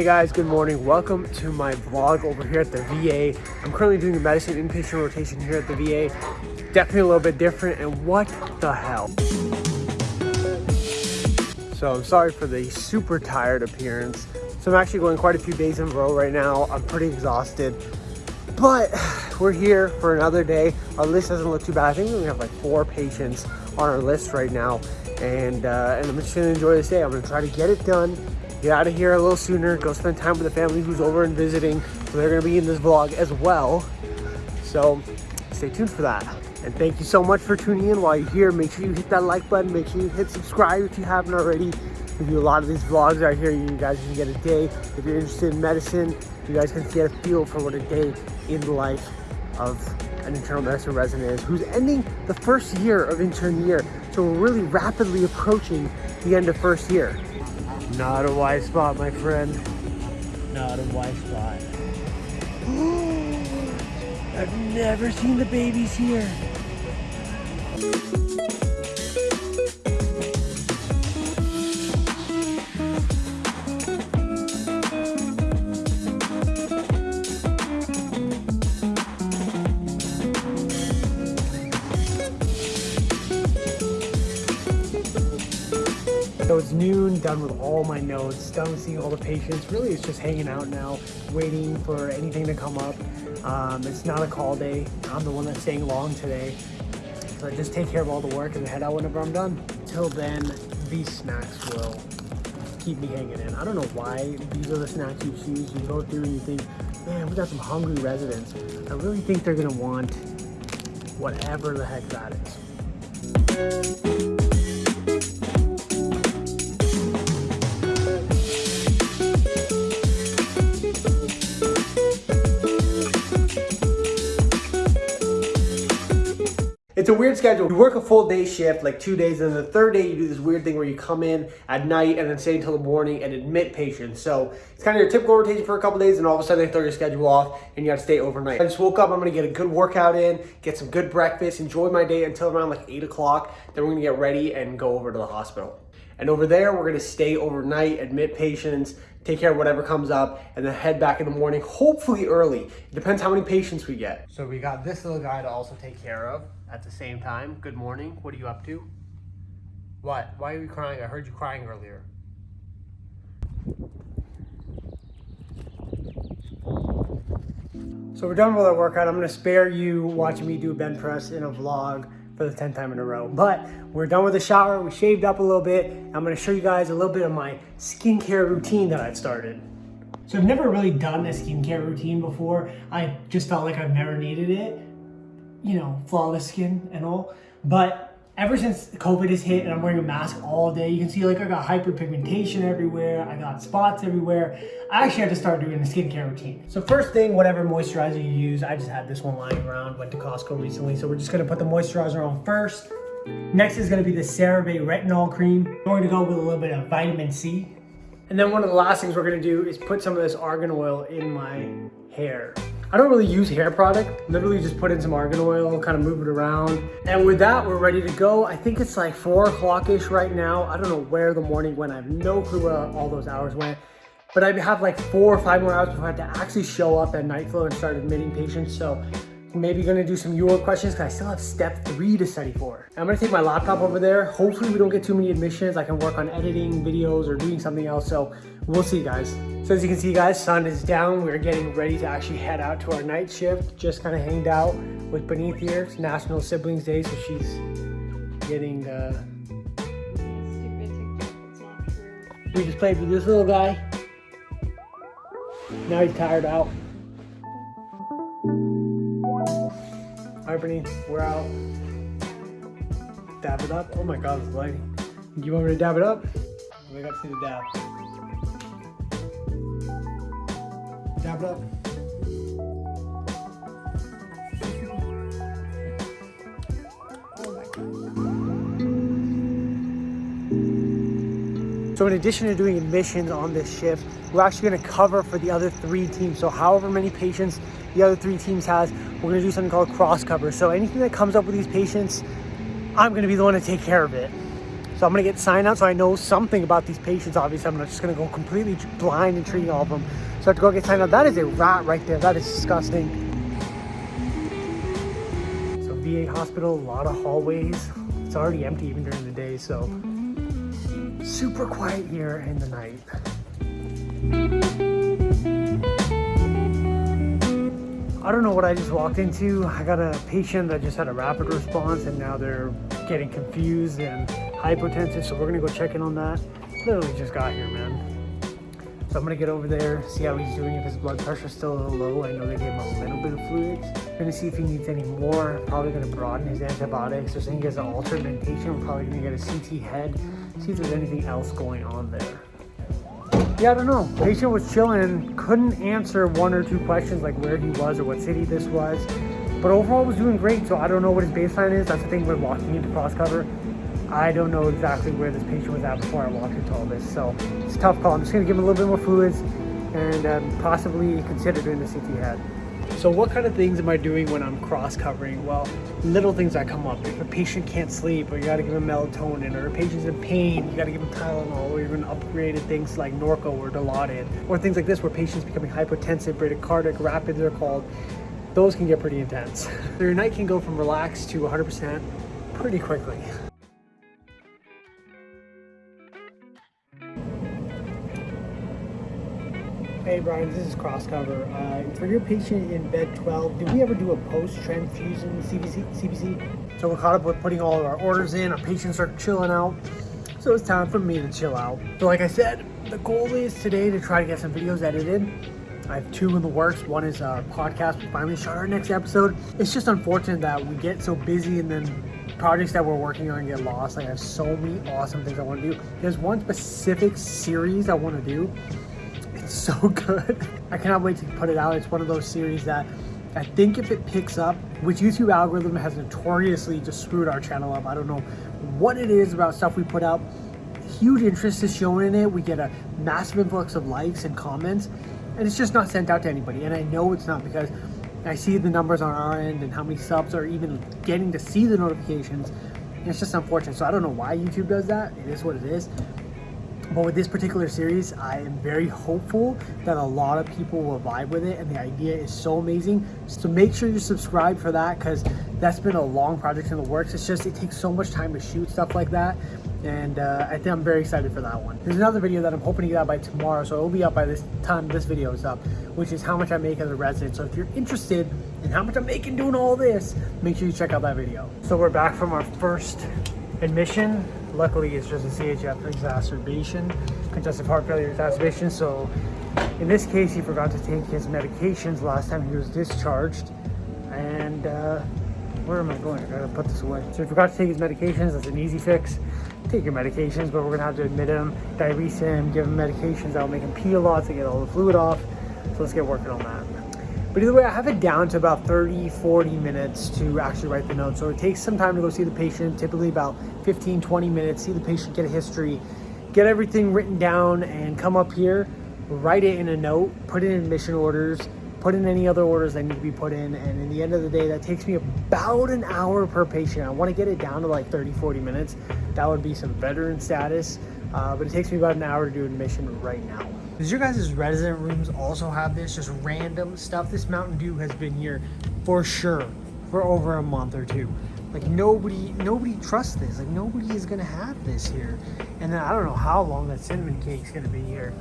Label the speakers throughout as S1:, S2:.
S1: Hey guys, good morning. Welcome to my vlog over here at the VA. I'm currently doing the medicine inpatient rotation here at the VA. Definitely a little bit different and what the hell? So I'm sorry for the super tired appearance. So I'm actually going quite a few days in a row right now. I'm pretty exhausted, but we're here for another day. Our list doesn't look too bad. I think we only have like four patients on our list right now. And, uh, and I'm just gonna enjoy this day. I'm gonna try to get it done get out of here a little sooner, go spend time with the family who's over and visiting. They're gonna be in this vlog as well. So stay tuned for that. And thank you so much for tuning in while you're here. Make sure you hit that like button. Make sure you hit subscribe if you haven't already. We do a lot of these vlogs out here. You guys can get a day. If you're interested in medicine, you guys can get a feel for what a day in the life of an internal medicine resident is who's ending the first year of intern year. So we're really rapidly approaching the end of first year. Not a white spot, my friend. Not a white spot. I've never seen the babies here. Noon, done with all my notes, done with seeing all the patients. Really, it's just hanging out now, waiting for anything to come up. Um, it's not a call day. I'm the one that's staying long today. So I just take care of all the work and head out whenever I'm done. Till then, these snacks will keep me hanging in. I don't know why these are the snacks you choose. You go through and you think, man, we got some hungry residents. I really think they're gonna want whatever the heck that is. A weird schedule. You work a full day shift, like two days, and then the third day you do this weird thing where you come in at night and then stay until the morning and admit patients. So it's kind of your typical rotation for a couple days, and all of a sudden they throw your schedule off and you got to stay overnight. I just woke up. I'm gonna get a good workout in, get some good breakfast, enjoy my day until around like eight o'clock. Then we're gonna get ready and go over to the hospital. And over there, we're gonna stay overnight, admit patients, take care of whatever comes up, and then head back in the morning, hopefully early. It depends how many patients we get. So we got this little guy to also take care of at the same time. Good morning. What are you up to? What? Why are you crying? I heard you crying earlier. So we're done with our workout. I'm gonna spare you watching me do a bench press in a vlog for the 10th time in a row. But we're done with the shower. We shaved up a little bit. I'm gonna show you guys a little bit of my skincare routine that I've started. So I've never really done a skincare routine before. I just felt like I've never needed it. You know, flawless skin and all. But ever since COVID has hit and I'm wearing a mask all day, you can see like I got hyperpigmentation everywhere, I got spots everywhere. I actually had to start doing a skincare routine. So first thing, whatever moisturizer you use, I just had this one lying around, went to Costco recently, so we're just gonna put the moisturizer on first. Next is gonna be the CeraVe Retinol Cream. I'm going to go with a little bit of vitamin C. And then one of the last things we're gonna do is put some of this argan oil in my hair. I don't really use hair product. Literally just put in some argan oil, kind of move it around. And with that, we're ready to go. I think it's like four o'clock-ish right now. I don't know where the morning went. I have no clue where all those hours went. But I have like four or five more hours before I have to actually show up at night float and start admitting patients. So maybe gonna do some UWorld questions because I still have step three to study for. I'm gonna take my laptop over there. Hopefully we don't get too many admissions. I can work on editing videos or doing something else. So we'll see you guys. So as you can see guys, sun is down. We're getting ready to actually head out to our night shift. Just kind of hanged out with Beneath here. It's National Siblings Day, so she's getting uh, we just played with this little guy. Now he's tired out. We're out. Dab it up. Oh my god, it's lighting. You want me to dab it up? We got to see the dab. Dab it up. So in addition to doing admissions on this shift, we're actually gonna cover for the other three teams. So however many patients the other three teams has, we're gonna do something called cross cover. So anything that comes up with these patients, I'm gonna be the one to take care of it. So I'm gonna get signed out so I know something about these patients. Obviously, I'm not just gonna go completely blind and treating all of them. So I have to go get signed out. That is a rat right there. That is disgusting. So VA hospital, a lot of hallways. It's already empty even during the day, so super quiet here in the night. I don't know what I just walked into. I got a patient that just had a rapid response and now they're getting confused and hypotensive. So we're gonna go check in on that. Literally just got here, man. So I'm gonna get over there, see how he's doing, if his blood pressure's still a little low. I know they gave him a little bit of fluids. Gonna see if he needs any more. Probably gonna broaden his antibiotics. They're saying he has an altered mentation. We're probably gonna get a CT head, see if there's anything else going on there. Yeah, I don't know. Patient was chilling, couldn't answer one or two questions like where he was or what city this was. But overall was doing great, so I don't know what his baseline is. That's the thing with walking into cross cover. I don't know exactly where this patient was at before I walked into all this. So it's a tough call. I'm just gonna give him a little bit more fluids and um, possibly consider doing the CT head. So what kind of things am I doing when I'm cross covering? Well, little things that come up. If a patient can't sleep or you gotta give them melatonin or a patient's in pain, you gotta give them Tylenol or even upgraded things like Norco or Dilaudid or things like this where patients becoming hypotensive, bradycardic, rapid they're called. Those can get pretty intense. so your night can go from relaxed to 100% pretty quickly. Hey Brian, this is Crosscover. Uh, for your patient in bed 12, did we ever do a post-transfusion CBC, CBC? So we're caught up with putting all of our orders in, our patients are chilling out. So it's time for me to chill out. So like I said, the goal is today to try to get some videos edited. I have two in the works. One is our podcast. We finally shot our next episode. It's just unfortunate that we get so busy and then projects that we're working on get lost. Like I have so many awesome things I want to do. There's one specific series I want to do so good. I cannot wait to put it out. It's one of those series that I think if it picks up, which YouTube algorithm has notoriously just screwed our channel up. I don't know what it is about stuff we put out. Huge interest is shown in it. We get a massive influx of likes and comments, and it's just not sent out to anybody. And I know it's not because I see the numbers on our end and how many subs are even getting to see the notifications. it's just unfortunate. So I don't know why YouTube does that. It is what it is. But with this particular series, I am very hopeful that a lot of people will vibe with it and the idea is so amazing. So make sure you subscribe for that because that's been a long project in the works. It's just, it takes so much time to shoot stuff like that. And uh, I think I'm very excited for that one. There's another video that I'm hoping to get out by tomorrow. So it will be up by this time this video is up, which is how much I make as a resident. So if you're interested in how much I'm making doing all this, make sure you check out that video. So we're back from our first admission Luckily, it's just a CHF exacerbation, congestive heart failure exacerbation. So in this case, he forgot to take his medications last time he was discharged. And uh, where am I going? I gotta put this away. So he forgot to take his medications. That's an easy fix. Take your medications, but we're gonna have to admit him, diurese him, give him medications that will make him pee a lot to get all the fluid off. So let's get working on that. But either way, I have it down to about 30, 40 minutes to actually write the note. So it takes some time to go see the patient, typically about 15, 20 minutes, see the patient, get a history, get everything written down and come up here, write it in a note, put in admission orders, put in any other orders that need to be put in. And in the end of the day, that takes me about an hour per patient. I want to get it down to like 30, 40 minutes. That would be some veteran status, uh, but it takes me about an hour to do admission right now. Does your guys' resident rooms also have this just random stuff? This Mountain Dew has been here for sure for over a month or two. Like nobody, nobody trusts this. Like nobody is gonna have this here. And then I don't know how long that cinnamon cake's gonna be here.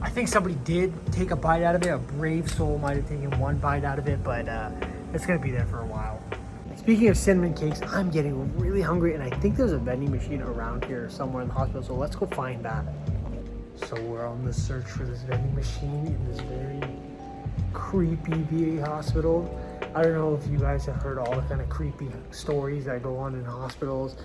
S1: I think somebody did take a bite out of it. A brave soul might have taken one bite out of it, but uh, it's gonna be there for a while. Speaking of cinnamon cakes, I'm getting really hungry and I think there's a vending machine around here somewhere in the hospital. So let's go find that. So we're on the search for this vending machine in this very creepy VA hospital. I don't know if you guys have heard all the kind of creepy stories that go on in hospitals.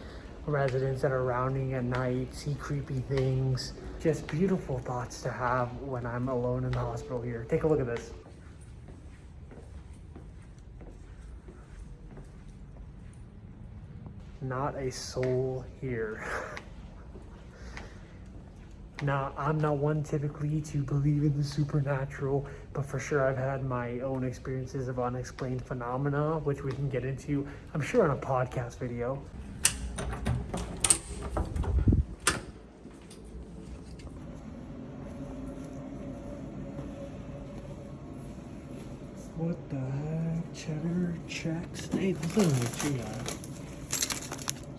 S1: Residents that are rounding at night, see creepy things. Just beautiful thoughts to have when I'm alone in the hospital here. Take a look at this. Not a soul here. Now, I'm not one typically to believe in the supernatural, but for sure I've had my own experiences of unexplained phenomena, which we can get into, I'm sure, in a podcast video. What the heck? Cheddar, check, steak. What's that?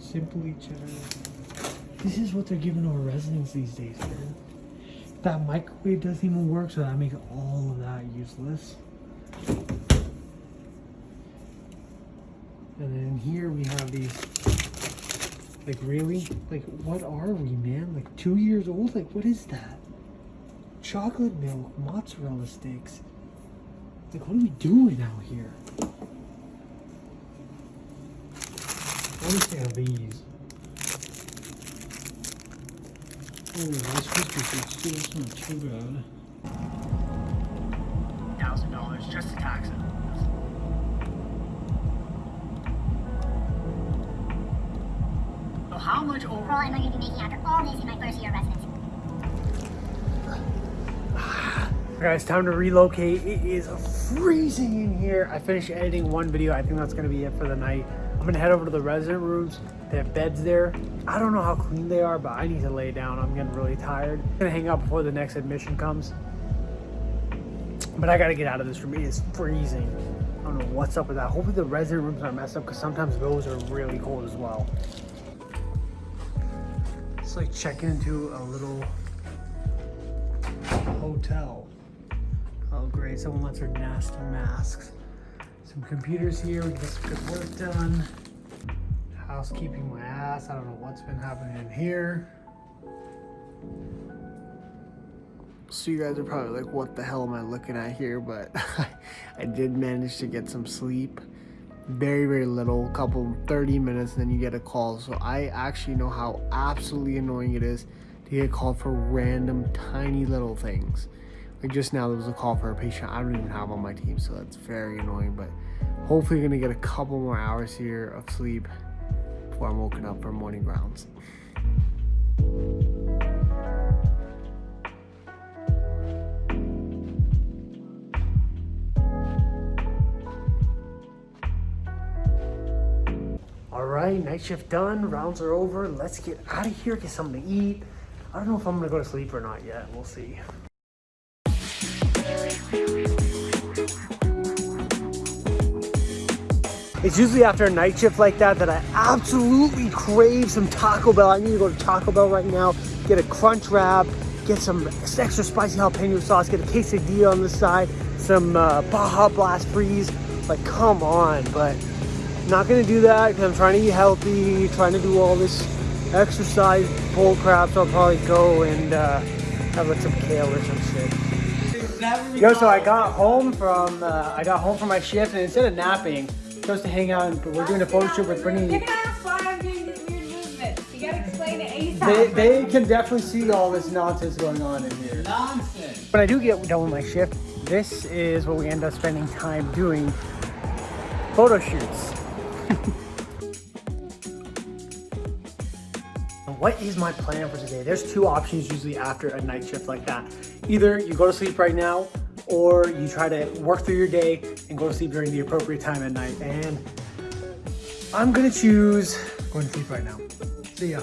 S1: Simply cheddar. This is what they're giving our residents these days, man. That microwave doesn't even work, so that makes all of that useless. And then here we have these. Like really? Like what are we, man? Like two years old? Like what is that? Chocolate milk, mozzarella sticks. Like what are we doing out here? See how these. Oh, Rice Krispie treats too. That's not too bad. Thousand dollars just to tax it. So how much over?
S2: All I'm going to be making after all this in my first year of residency.
S1: Guys, time to relocate. It is freezing in here. I finished editing one video. I think that's gonna be it for the night. I'm gonna head over to the resident rooms. They have beds there. I don't know how clean they are, but I need to lay down. I'm getting really tired. I'm gonna hang out before the next admission comes. But I gotta get out of this room. It is freezing. I don't know what's up with that. Hopefully the resident rooms aren't messed up because sometimes those are really cold as well. It's like checking into a little hotel. Oh great, someone left their nasty masks. Some computers here, we get some good work done. Housekeeping my ass, I don't know what's been happening in here. So you guys are probably like, what the hell am I looking at here? But I did manage to get some sleep. Very, very little, couple 30 minutes, then you get a call. So I actually know how absolutely annoying it is to get called for random tiny little things. Like just now, there was a call for a patient I don't even have on my team, so that's very annoying. But hopefully, gonna get a couple more hours here of sleep before I'm woken up for morning rounds. All right, night shift done. Rounds are over. Let's get out of here, get something to eat. I don't know if I'm gonna go to sleep or not yet. We'll see. It's usually after a night shift like that that I absolutely crave some Taco Bell. I need to go to Taco Bell right now, get a crunch wrap, get some extra spicy jalapeno sauce, get a quesadilla on the side, some uh, Baja Blast Freeze. Like, come on, but not gonna do that because I'm trying to eat healthy, trying to do all this exercise bull crap. So I'll probably go and uh, have like some kale or some shit. Yo, so I got home from uh, I got home from my shift and instead of napping, supposed to hang out. And we're doing a photo shoot with Brittany.
S3: You're gonna ask why I'm doing these weird movements. You gotta explain it ASAP.
S1: They, they can definitely see all this nonsense going on in here.
S4: Nonsense.
S1: When I do get done with my shift, this is what we end up spending time doing. Photo shoots. what is my plan for today? There's two options usually after a night shift like that. Either you go to sleep right now or you try to work through your day and go to sleep during the appropriate time at night. And I'm gonna choose going to sleep right now. See ya.